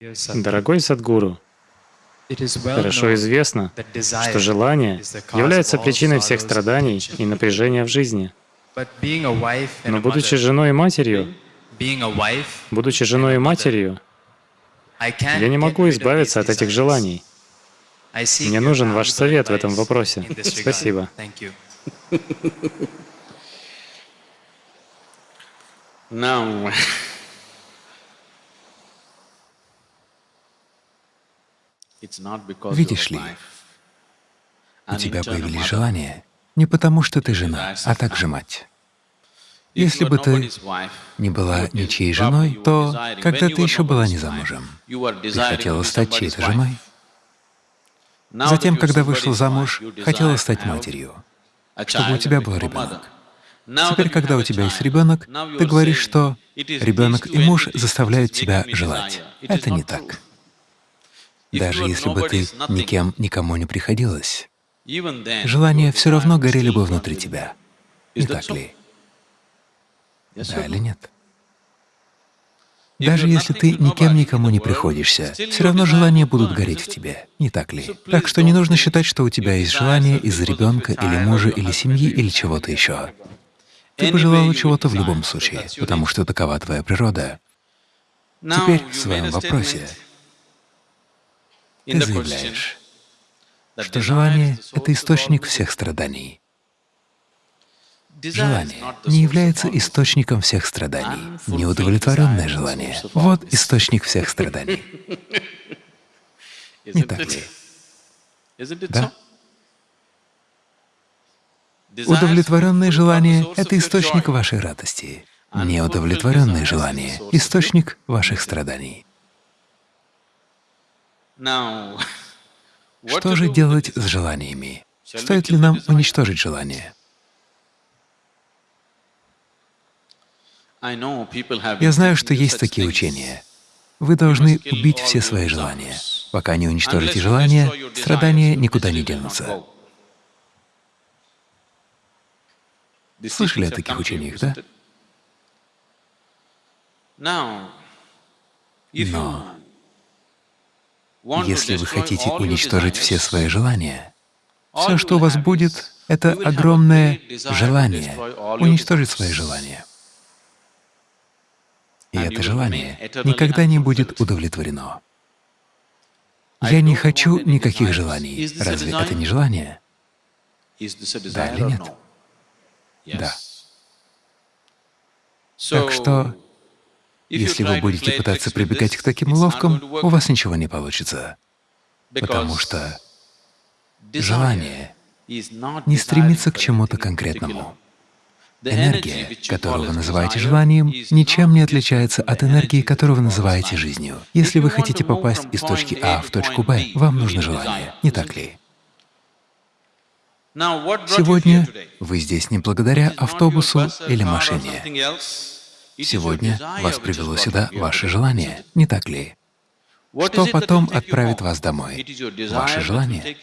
Дорогой Садгуру, хорошо известно, что желание является причиной всех страданий и напряжения в жизни. Но будучи женой и матерью, будучи женой и матерью, я не могу избавиться от этих желаний. Мне нужен ваш совет в этом вопросе. Спасибо. Now, Видишь ли, у тебя появились желания не потому, что ты жена, а также мать. Если бы ты не была ничьей женой, то когда ты еще была не замужем, ты хотела стать чьей-то женой. Затем, когда вышла замуж, хотела стать матерью, чтобы у тебя был ребенок. Теперь, когда у тебя есть ребенок, ты говоришь, что ребенок и муж заставляют тебя желать. Это не так. Даже если бы ты никем никому не приходилась, желания все равно горели бы внутри тебя. Не так ли? Да или нет? Даже если ты никем никому не приходишься, все равно желания будут гореть в тебе, не так ли? Так что не нужно считать, что у тебя есть желание из-за ребенка или мужа или семьи или чего-то еще. Ты бы желала чего-то в любом случае, потому что такова твоя природа. Теперь в своем вопросе ты заявляешь, что желание — это источник всех страданий. Желание не является источником всех страданий. Неудовлетворенное желание — вот источник всех страданий. Не так ли? Да? Удовлетворенное желание — это источник вашей радости. Неудовлетворенное желание — источник ваших страданий. Что же делать с желаниями? Стоит ли нам уничтожить желание? Я знаю, что есть такие учения. Вы должны убить все свои желания. Пока не уничтожите желания, страдания никуда не денутся. Слышали о таких учениях, да? Но если вы хотите уничтожить все свои желания, все, что у вас будет, — это огромное желание уничтожить свои желания. И это желание никогда не будет удовлетворено. Я не хочу никаких желаний. Разве это не желание? Да или нет? Да. Так что если вы будете пытаться прибегать к таким уловкам, у вас ничего не получится, потому что желание не стремится к чему-то конкретному. Энергия, которую вы называете желанием, ничем не отличается от энергии, которую вы называете жизнью. Если вы хотите попасть из точки А в точку Б, вам нужно желание, не так ли? Сегодня вы здесь не благодаря автобусу или машине. Сегодня вас привело сюда ваше желание, не так ли? Что потом отправит вас домой? Ваше желание.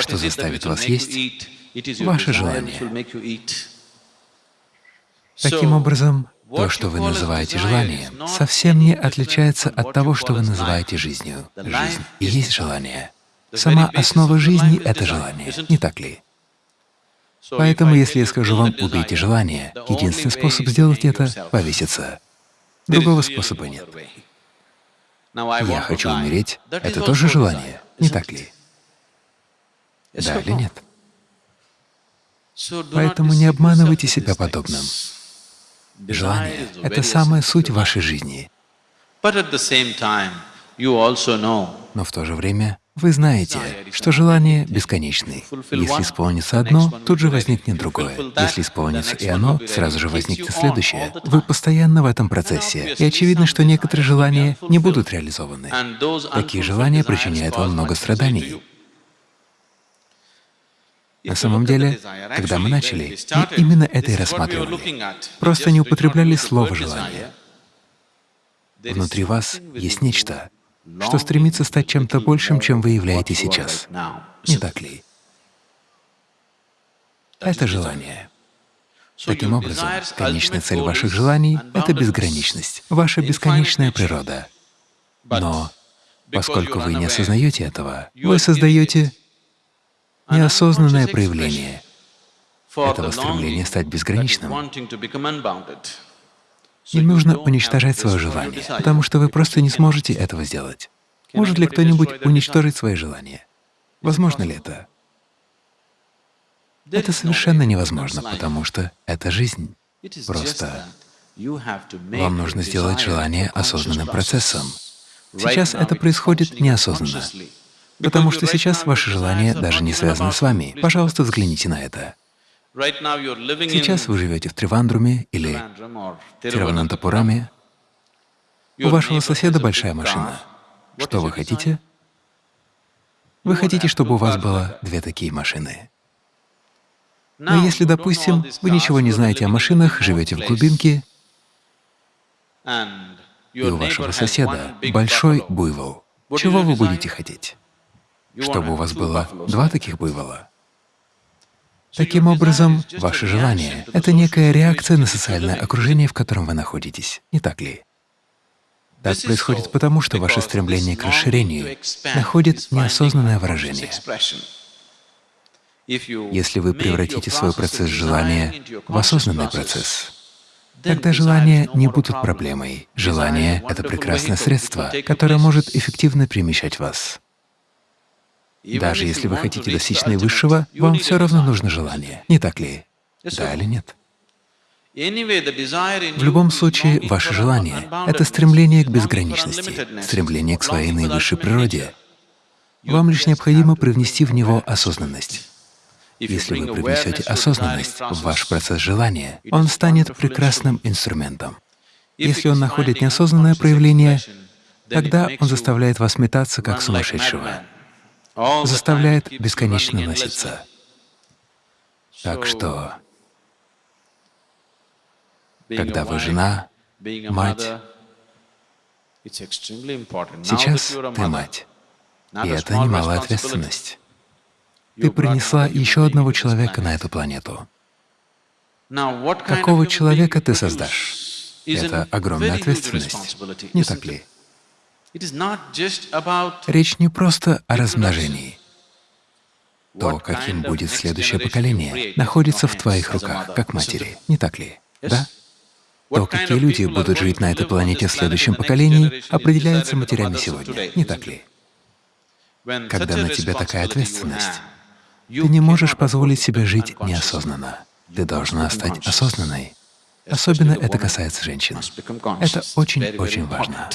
Что заставит вас есть? Ваше желание. Таким образом, то, что вы называете желанием, совсем не отличается от того, что вы называете жизнью. Жизнь и есть желание. Сама основа жизни — это желание, не так ли? Поэтому, если я скажу вам «убейте желание», единственный способ сделать это — повеситься. Другого способа нет. Я хочу умереть — это тоже желание, не так ли? Да или нет? Поэтому не обманывайте себя подобным. Желание — это самая суть вашей жизни. Но в то же время вы знаете, что желание бесконечны. Если исполнится одно, тут же возникнет другое. Если исполнится и оно, сразу же возникнет следующее. Вы постоянно в этом процессе, и очевидно, что некоторые желания не будут реализованы. Такие желания причиняют вам много страданий. На самом деле, когда мы начали, мы именно это и рассматривали. Просто не употребляли слово «желание». Внутри вас есть нечто, что стремится стать чем-то большим, чем вы являетесь сейчас. Не так ли? Это желание. Таким образом, конечная цель ваших желаний — это безграничность, ваша бесконечная природа. Но поскольку вы не осознаете этого, вы создаете неосознанное проявление этого стремления стать безграничным. Не нужно уничтожать свое желание, потому что вы просто не сможете этого сделать. Может ли кто-нибудь уничтожить свои желания? Возможно ли это? Это совершенно невозможно, потому что это жизнь. Просто вам нужно сделать желание осознанным процессом. Сейчас это происходит неосознанно, потому что сейчас ваши желания даже не связаны с вами. Пожалуйста, взгляните на это. Сейчас вы живете в Тривандруме или Тируванантапураме. У вашего соседа большая машина. Что вы хотите? Вы хотите, чтобы у вас было две такие машины. Но если, допустим, вы ничего не знаете о машинах, живете в глубинке, и у вашего соседа большой буйвол, чего вы будете хотеть? Чтобы у вас было два таких буйвола? Таким образом, ваше желание — это некая реакция на социальное окружение, в котором вы находитесь, не так ли? Так происходит потому, что ваше стремление к расширению находит неосознанное выражение. Если вы превратите свой процесс желания в осознанный процесс, тогда желания не будут проблемой. Желание — это прекрасное средство, которое может эффективно перемещать вас. Даже если вы хотите достичь наивысшего, вам все равно нужно желание, не так ли? Да или нет? В любом случае, ваше желание — это стремление к безграничности, стремление к своей наивысшей природе. Вам лишь необходимо привнести в него осознанность. Если вы привнесете осознанность в ваш процесс желания, он станет прекрасным инструментом. Если он находит неосознанное проявление, тогда он заставляет вас метаться как сумасшедшего заставляет бесконечно носиться. Так что, когда вы жена, мать, сейчас ты мать, и это немалая ответственность. Ты принесла еще одного человека на эту планету. Какого человека ты создашь? Это огромная ответственность, не так ли? Речь не просто о размножении. То, каким будет следующее поколение, находится в твоих руках, как матери, не так ли? Да? То, какие люди будут жить на этой планете в следующем поколении, определяется матерями сегодня, не так ли? Когда на тебя такая ответственность, ты не можешь позволить себе жить неосознанно. Ты должна стать осознанной. Особенно это касается женщин. Это очень-очень важно.